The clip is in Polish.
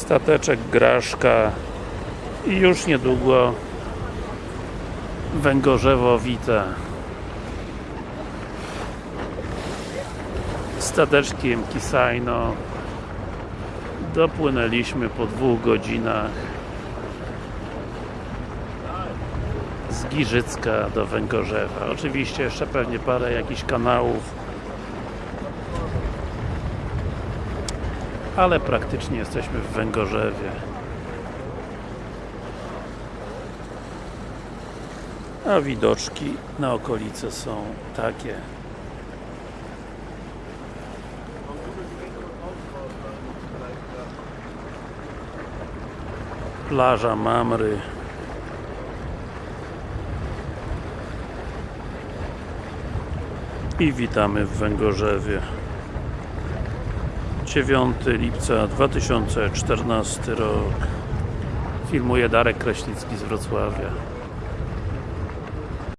Stateczek Graszka i już niedługo Węgorzewo-Wita stateczkiem Kisajno dopłynęliśmy po dwóch godzinach z Giżycka do Węgorzewa. Oczywiście jeszcze pewnie parę jakichś kanałów ale praktycznie jesteśmy w Węgorzewie. A widoczki na okolice są takie. Plaża Mamry. I witamy w Węgorzewie 9 lipca 2014 rok. Filmuje Darek Kraśnicki z Wrocławia